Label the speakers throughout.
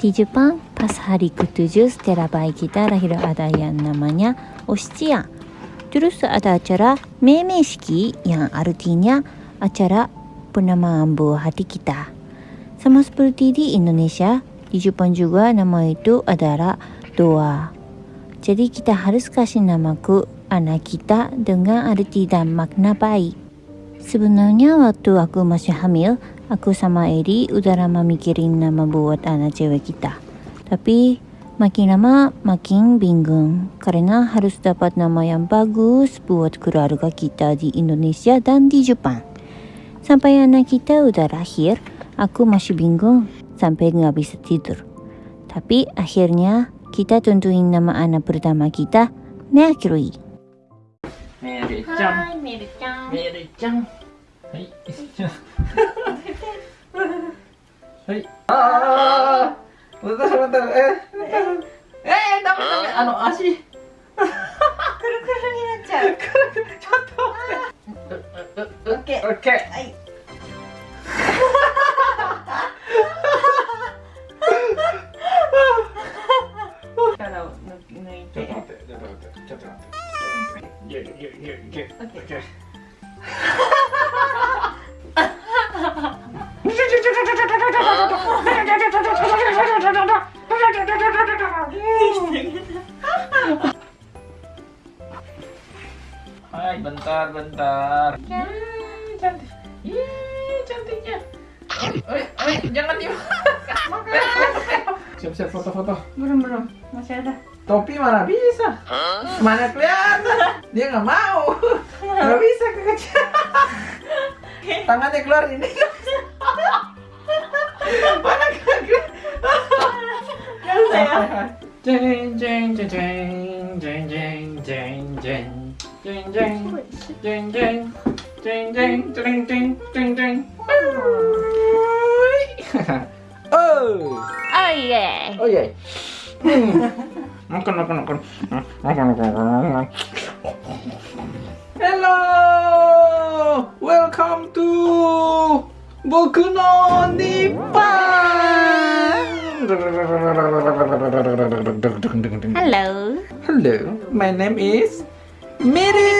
Speaker 1: Di Jepang, pas hari ke-7 setelah bayi kita lahir ada yang namanya Oshchiya. Terus ada acara Memeshiki yang artinya acara penamaan buah hati kita. Sama seperti di Indonesia, di Jepang juga nama itu adalah doa. Jadi kita harus kasih nama ke anak kita dengan arti dan makna baik. Sebenarnya waktu aku masih hamil, aku sama Eri udah lama mikirin nama buat anak cewek kita. Tapi makin lama makin bingung karena harus dapat nama yang bagus buat keluarga kita di Indonesia dan di Jepang. Sampai anak kita udah lahir, aku masih bingung sampai nggak bisa tidur. Tapi akhirnya kita tentuin nama anak pertama kita, Mercury.
Speaker 2: Mary-chan.
Speaker 1: Mercury.
Speaker 2: Mary-chan. Hai. Hai. Ah. Bentar, bentar. Eh. Eh, dapat, dapat. Anu, asih.
Speaker 3: くるくるになっちゃう
Speaker 2: ちょっと。オッケー。オッケー。
Speaker 3: はい力を抜いて
Speaker 2: ちょっと待って、ちょっと待って、ちょっと待って。いけいけいけいけ。オッケー。Hai, bentar, bentar. Ya, cantik. Ih, cantiknya. Oi, oi, jangan diam. Siap-siap foto-foto.
Speaker 3: belum belum masih ada
Speaker 2: Topi mana bisa? Mana kelihatan? Dia nggak mau. Nggak bisa kekecilan. Tangannya keluar ini. mana kagak? Jeng jeng jeng jeng jeng jeng jeng jeng jeng jeng jeng jeng jeng jeng jeng jeng jeng jeng. Oh.
Speaker 1: Oh yeah.
Speaker 2: Oh iya. Makan makan makan. Makan makan makan. Hello. Welcome to Boku no Nippon.
Speaker 1: Hello.
Speaker 2: Hello. My name is Miri.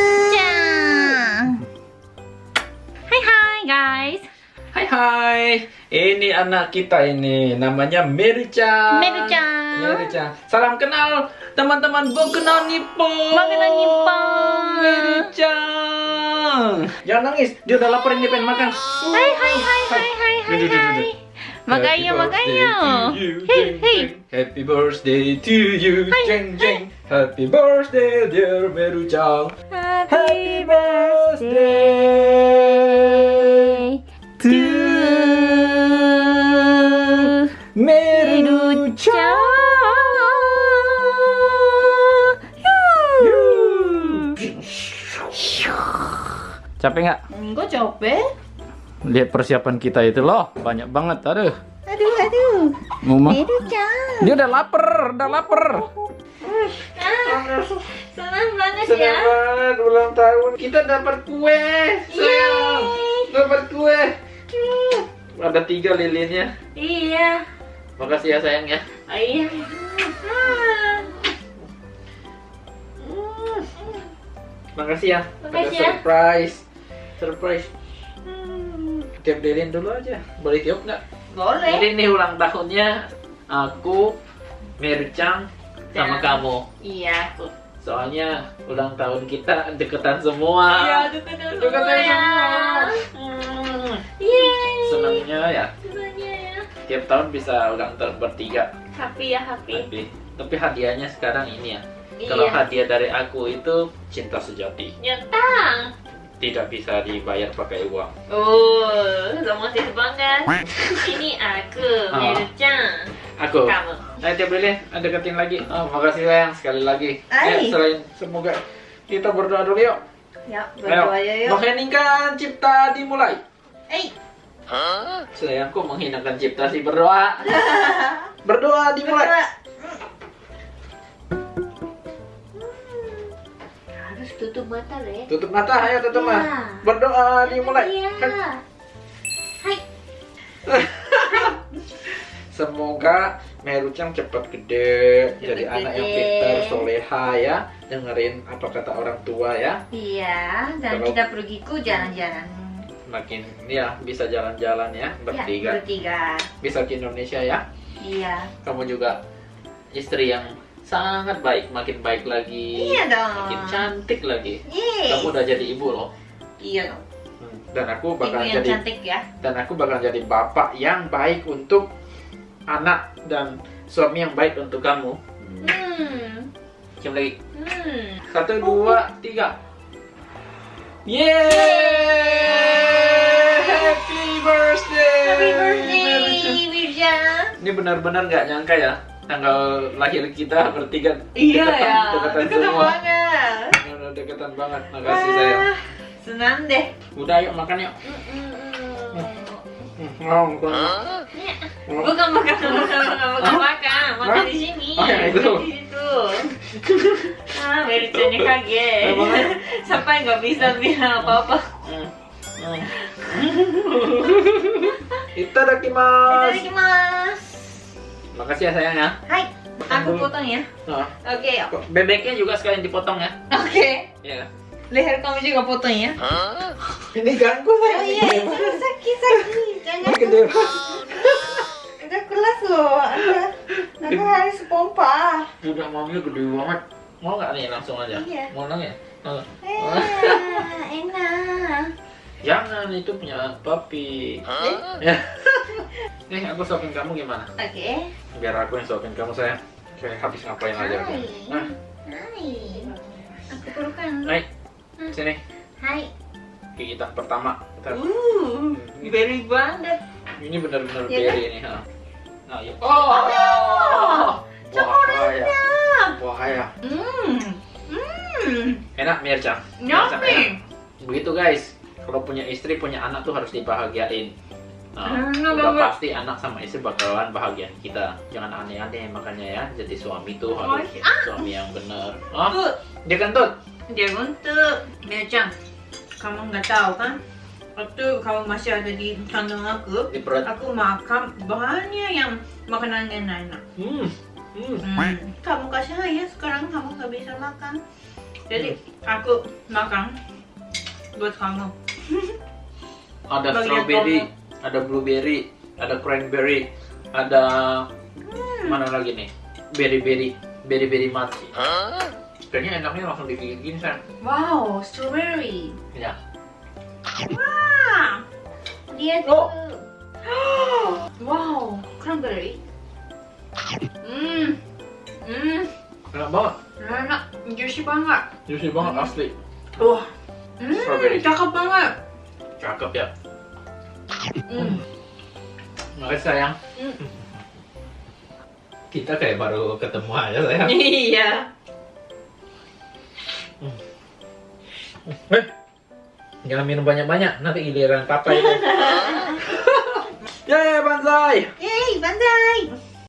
Speaker 1: Hai hai guys.
Speaker 2: Hai hai. Ini anak kita ini namanya. Meri-chan.
Speaker 1: Meri-chan.
Speaker 2: Salam kenal teman-teman Nippon.
Speaker 1: Boku no Nippon.
Speaker 2: Meri-chan. Jangan nangis, dia udah lapar ini pengen makan.
Speaker 1: Hai hai hai hai hai hai hai. Makanya
Speaker 2: Happy
Speaker 1: makanya.
Speaker 2: birthday to you,
Speaker 1: Hei
Speaker 2: jeng,
Speaker 1: hei.
Speaker 2: jeng. Happy birthday to you,
Speaker 1: Hai,
Speaker 2: jeng jeng. Happy birthday dear Meru-chan. Happy birthday to Meru-chan. Capek nggak?
Speaker 3: enggak capek
Speaker 2: Lihat persiapan kita itu loh, banyak banget. Aduh,
Speaker 3: aduh aduh
Speaker 2: Mama. Dia udah lapar, udah lapar.
Speaker 1: Senang banget
Speaker 2: Senang
Speaker 1: ya.
Speaker 2: banget ulang tahun. Kita dapat kue, sayang. Dapat kue. Ada tiga lilinnya.
Speaker 1: Iya.
Speaker 2: Makasih ya sayang ya.
Speaker 1: Oh, iya.
Speaker 2: Makasih ya.
Speaker 1: Makasih
Speaker 2: Ada
Speaker 1: ya.
Speaker 2: surprise. Surprise. Lilin dulu aja. Boleh tiup nggak?
Speaker 3: boleh
Speaker 2: Jadi ini ulang tahunnya aku, Mercang, sama
Speaker 1: Dan-
Speaker 2: kamu.
Speaker 1: Iya.
Speaker 2: Soalnya ulang tahun kita deketan semua.
Speaker 1: Iya, deketan
Speaker 2: Deketan
Speaker 1: semua ya.
Speaker 2: semua. Hmm.
Speaker 1: Yeay.
Speaker 2: Senangnya ya.
Speaker 1: Senangnya ya.
Speaker 2: Tiap tahun bisa ulang tahun bertiga.
Speaker 1: Happy ya, happy.
Speaker 2: Tapi, tapi hadiahnya sekarang ini ya. Kalau
Speaker 1: Iya.
Speaker 2: hadiah dari aku itu cinta sejati.
Speaker 1: Nyentang.
Speaker 2: Tidak bisa dibayar pakai uang.
Speaker 1: Oh, romantis banget. Ini aku,
Speaker 2: Oh.
Speaker 1: Meru-chan.
Speaker 2: Aku.
Speaker 1: Kamu.
Speaker 2: Ayo tiap Lilin, deketin lagi. Oh, makasih sayang sekali lagi.
Speaker 3: Ay.
Speaker 2: Eh, selain semoga kita berdoa dulu yuk.
Speaker 3: ya
Speaker 2: Ayo.
Speaker 3: berdoa ya yuk
Speaker 2: Mengheningkan cipta dimulai.
Speaker 3: eh
Speaker 2: Sayangku menghinakan cipta si berdoa. berdoa dimulai.
Speaker 3: berdoa
Speaker 1: Mata deh.
Speaker 2: Tutup mata, ayo tutup
Speaker 1: Ya.
Speaker 2: mata. Berdoa dimulai.
Speaker 1: Iya.
Speaker 2: Kan.
Speaker 1: Hai.
Speaker 2: Semoga Merucang cepat gede,
Speaker 3: Cepet
Speaker 2: jadi anak yang
Speaker 3: gede.
Speaker 2: pintar, soleha ya, dengerin apa kata orang tua ya.
Speaker 3: Iya, dan
Speaker 2: Kalau-
Speaker 3: kita pergiku jalan-jalan.
Speaker 2: Makin ya bisa jalan-jalan ya
Speaker 3: Ya,
Speaker 2: bertiga,
Speaker 3: bertiga.
Speaker 2: bisa ke Indonesia ya.
Speaker 3: Iya.
Speaker 2: Kamu juga istri yang sangat baik, makin baik lagi,
Speaker 3: Iya dong.
Speaker 2: makin cantik lagi.
Speaker 3: Yeay.
Speaker 2: Kamu udah jadi ibu loh.
Speaker 3: Iya dong.
Speaker 2: Hmm, Dan aku
Speaker 3: Ibu
Speaker 2: bakal
Speaker 3: yang
Speaker 2: jadi
Speaker 3: cantik ya.
Speaker 2: dan aku bakal jadi bapak yang baik untuk anak dan suami yang baik untuk kamu.
Speaker 3: Hmm.
Speaker 2: Cium lagi.
Speaker 3: Hmm.
Speaker 2: Satu, dua, tiga. Yeay! Happy birthday!
Speaker 3: Happy birthday, Wirja.
Speaker 2: Ini benar-benar nggak nyangka ya tanggal lahir kita bertiga
Speaker 3: Iya
Speaker 2: dekatan,
Speaker 3: ya.
Speaker 2: dekatan
Speaker 3: Dekat
Speaker 2: semua.
Speaker 3: banget.
Speaker 2: Dekatan banget. Makasih sayang.
Speaker 3: Wah, senang deh.
Speaker 2: Udah yuk makan yuk. Mau.
Speaker 3: Bukan makan, bukan makan, bukan makan, makan di sini.
Speaker 2: Oh, itu.
Speaker 3: Di situ. Ah, Wirjanya kaget. Sampai nggak bisa bilang apa-apa.
Speaker 2: Hmm. Hmm. Itadakimasu.
Speaker 3: Itadakimasu.
Speaker 2: Makasih ya sayang ya.
Speaker 3: Hai, aku potong ya.
Speaker 2: Nah,
Speaker 3: Oke, ya.
Speaker 2: kok bebeknya juga sekalian dipotong ya.
Speaker 3: Oke.
Speaker 2: Iya.
Speaker 3: Leher kamu juga potong ya.
Speaker 2: Ini ganggu
Speaker 3: Oh
Speaker 2: sayang.
Speaker 3: iya, sakit sakit. Jangan.
Speaker 2: Gede.
Speaker 3: Udah kelas loh. Ada. Aku harus pompa.
Speaker 2: Udah maunya gede banget. Mau nggak nih langsung aja?
Speaker 3: Iya.
Speaker 2: Mau nang ya? Oh.
Speaker 3: Eh, enak.
Speaker 2: Jangan itu punya papi. Ya. Nih aku suapin kamu gimana?
Speaker 3: Oke.
Speaker 2: Biar aku yang suapin kamu sayang. Kayak habis ngapain aja.
Speaker 3: Hai.
Speaker 2: Nah,
Speaker 3: Hai. Aku pelukan.
Speaker 2: naik sini.
Speaker 3: Hai.
Speaker 2: Gigitan pertama. Kita-
Speaker 3: Uh, berry banget.
Speaker 2: Ini benar-benar
Speaker 3: Iya kan?
Speaker 2: berry ini. Ha. Nah, yuk. Oh. Bahaya. Bahaya.
Speaker 3: Hmm. Hmm.
Speaker 2: Enak Mirca.
Speaker 3: Yummy.
Speaker 2: Begitu guys. Kalau punya istri, punya anak tuh harus dibahagiain. Nah, udah pasti anak sama istri bakalan bahagiain kita. Jangan aneh-aneh makanya ya. Jadi suami tuh
Speaker 3: Oh,
Speaker 2: harus
Speaker 3: ah.
Speaker 2: suami yang benar. Oh, dia kentut.
Speaker 3: dia untuk Mia-chan. Kamu nggak tahu kan? Waktu kamu masih ada di kandung aku,
Speaker 2: Di perut.
Speaker 3: aku makan banyak yang makanan yang enak.
Speaker 2: Hmm. Hmm.
Speaker 3: Hmm. Kamu kasih saya sekarang kamu nggak bisa makan. Jadi aku makan buat kamu.
Speaker 2: Ada strawberry, ada blueberry, ada cranberry, ada
Speaker 3: Hmm.
Speaker 2: mana lagi nih? Berry-berry, berry-berry mati. Kayaknya enaknya langsung digigit gini sayang.
Speaker 3: Wow, strawberry.
Speaker 2: Ya.
Speaker 3: Wah, dia
Speaker 2: Oh.
Speaker 3: tuh. wow, cranberry. Hmm, hmm,
Speaker 2: Enak banget.
Speaker 3: enak, juicy banget.
Speaker 2: Juicy banget asli.
Speaker 3: Wah, hmm,
Speaker 2: Strawberry.
Speaker 3: cakep banget.
Speaker 2: Cakep ya.
Speaker 3: Hmm.
Speaker 2: Makasih sayang.
Speaker 3: Hmm.
Speaker 2: Kita kayak baru ketemu aja sayang.
Speaker 3: Iya.
Speaker 2: Eh, jangan minum banyak-banyak, nanti giliran papa itu. Yeay, banzai!
Speaker 3: Yeay, banzai.